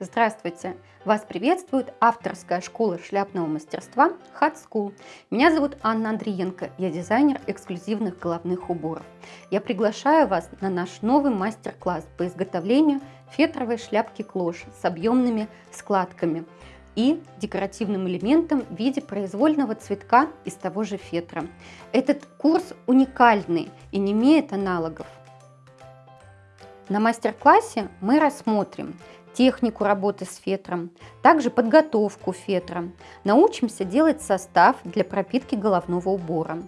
Здравствуйте! Вас приветствует авторская школа шляпного мастерства Hat School. Меня зовут Анна Андриенко, я дизайнер эксклюзивных головных уборов. Я приглашаю вас на наш новый мастер-класс по изготовлению фетровой шляпки клош с объемными складками и декоративным элементом в виде произвольного цветка из того же фетра. Этот курс уникальный и не имеет аналогов. На мастер-классе мы рассмотрим технику работы с фетром, также подготовку фетра. Научимся делать состав для пропитки головного убора.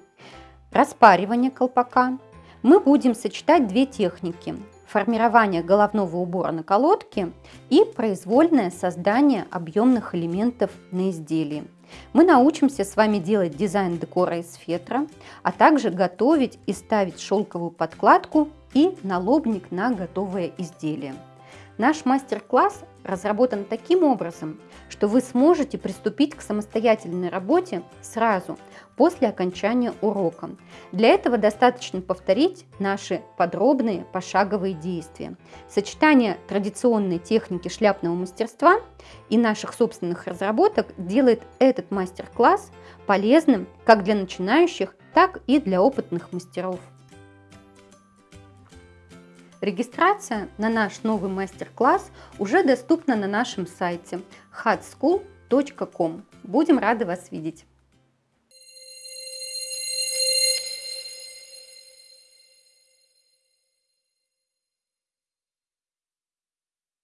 Распаривание колпака. Мы будем сочетать две техники – формирование головного убора на колодке и произвольное создание объемных элементов на изделии. Мы научимся с вами делать дизайн декора из фетра, а также готовить и ставить шелковую подкладку и налобник на готовое изделие. Наш мастер-класс разработан таким образом, что вы сможете приступить к самостоятельной работе сразу после окончания урока. Для этого достаточно повторить наши подробные пошаговые действия. Сочетание традиционной техники шляпного мастерства и наших собственных разработок делает этот мастер-класс полезным как для начинающих, так и для опытных мастеров. Регистрация на наш новый мастер-класс уже доступна на нашем сайте hatschool.com. Будем рады вас видеть!